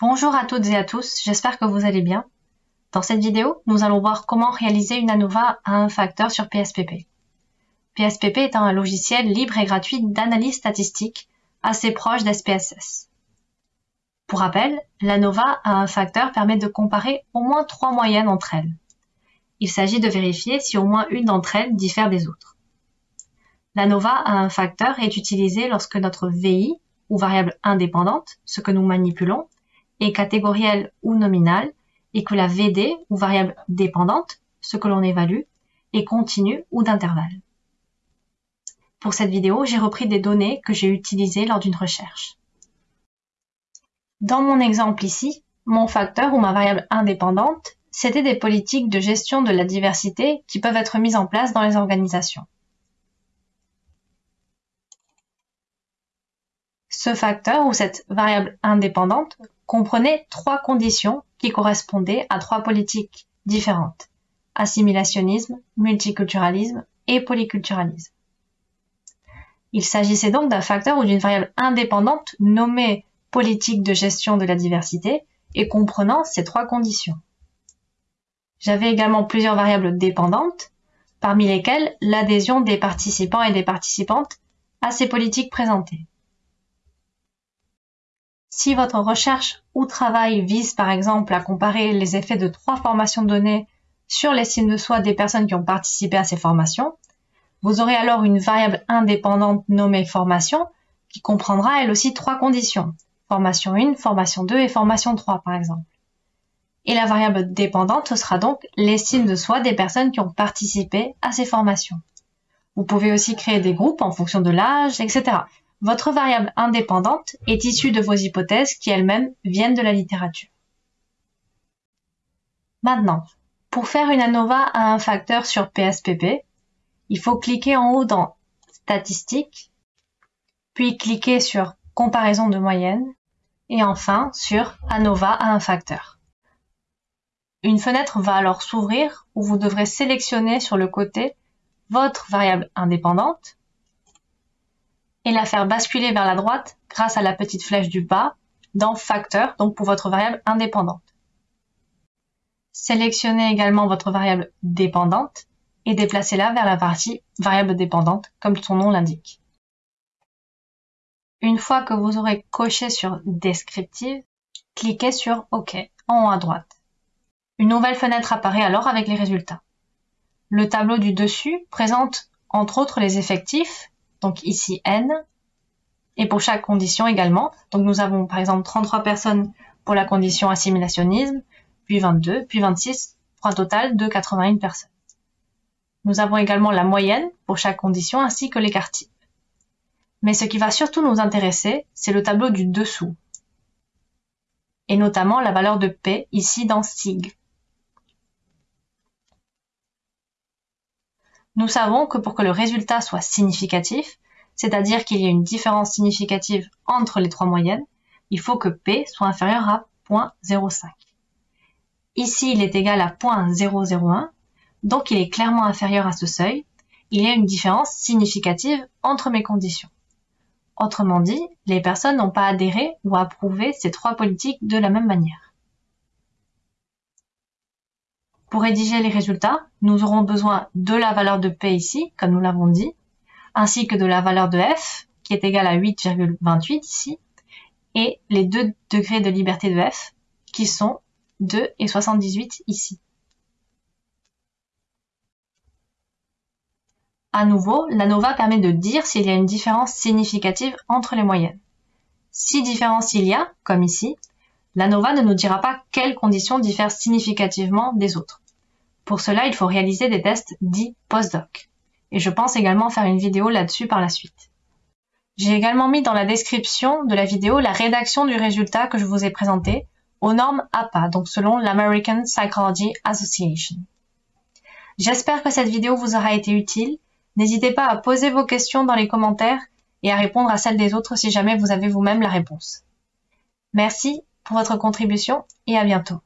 Bonjour à toutes et à tous, j'espère que vous allez bien. Dans cette vidéo, nous allons voir comment réaliser une ANOVA à un facteur sur PSPP. PSPP est un logiciel libre et gratuit d'analyse statistique assez proche d'SPSS. Pour rappel, l'ANOVA à un facteur permet de comparer au moins trois moyennes entre elles. Il s'agit de vérifier si au moins une d'entre elles diffère des autres. L'ANOVA à un facteur est utilisée lorsque notre VI, ou variable indépendante, ce que nous manipulons, est catégorielle ou nominale, et que la VD, ou variable dépendante, ce que l'on évalue, est continue ou d'intervalle. Pour cette vidéo, j'ai repris des données que j'ai utilisées lors d'une recherche. Dans mon exemple ici, mon facteur ou ma variable indépendante, c'était des politiques de gestion de la diversité qui peuvent être mises en place dans les organisations. Ce facteur ou cette variable indépendante comprenait trois conditions qui correspondaient à trois politiques différentes. Assimilationnisme, multiculturalisme et polyculturalisme. Il s'agissait donc d'un facteur ou d'une variable indépendante nommée politique de gestion de la diversité et comprenant ces trois conditions. J'avais également plusieurs variables dépendantes, parmi lesquelles l'adhésion des participants et des participantes à ces politiques présentées. Si votre recherche ou travail vise par exemple à comparer les effets de trois formations données sur l'estime de soi des personnes qui ont participé à ces formations, vous aurez alors une variable indépendante nommée formation qui comprendra elle aussi trois conditions. Formation 1, formation 2 et formation 3 par exemple. Et la variable dépendante sera donc l'estime de soi des personnes qui ont participé à ces formations. Vous pouvez aussi créer des groupes en fonction de l'âge, etc. Votre variable indépendante est issue de vos hypothèses qui elles-mêmes viennent de la littérature. Maintenant, pour faire une ANOVA à un facteur sur PSPP, il faut cliquer en haut dans Statistiques, puis cliquer sur Comparaison de moyenne, et enfin sur ANOVA à un facteur. Une fenêtre va alors s'ouvrir où vous devrez sélectionner sur le côté votre variable indépendante et la faire basculer vers la droite grâce à la petite flèche du bas dans Facteur, donc pour votre variable indépendante. Sélectionnez également votre variable dépendante et déplacez-la vers la partie variable dépendante, comme son nom l'indique. Une fois que vous aurez coché sur Descriptive, cliquez sur OK en haut à droite. Une nouvelle fenêtre apparaît alors avec les résultats. Le tableau du dessus présente entre autres les effectifs donc ici n, et pour chaque condition également. Donc nous avons par exemple 33 personnes pour la condition assimilationnisme, puis 22, puis 26, pour un total de 81 personnes. Nous avons également la moyenne pour chaque condition ainsi que l'écart type. Mais ce qui va surtout nous intéresser, c'est le tableau du dessous, et notamment la valeur de P ici dans SIG. Nous savons que pour que le résultat soit significatif, c'est-à-dire qu'il y ait une différence significative entre les trois moyennes, il faut que P soit inférieur à 0.05. Ici, il est égal à 0.001, donc il est clairement inférieur à ce seuil. Il y a une différence significative entre mes conditions. Autrement dit, les personnes n'ont pas adhéré ou approuvé ces trois politiques de la même manière. Pour rédiger les résultats, nous aurons besoin de la valeur de P ici, comme nous l'avons dit, ainsi que de la valeur de F, qui est égale à 8,28 ici, et les deux degrés de liberté de F, qui sont 2 et 78 ici. À nouveau, l'ANOVA permet de dire s'il y a une différence significative entre les moyennes. Si différence il y a, comme ici, l'ANOVA ne nous dira pas quelles conditions diffèrent significativement des autres. Pour cela, il faut réaliser des tests dits post-doc. Et je pense également faire une vidéo là-dessus par la suite. J'ai également mis dans la description de la vidéo la rédaction du résultat que je vous ai présenté aux normes APA, donc selon l'American Psychology Association. J'espère que cette vidéo vous aura été utile. N'hésitez pas à poser vos questions dans les commentaires et à répondre à celles des autres si jamais vous avez vous-même la réponse. Merci pour votre contribution et à bientôt.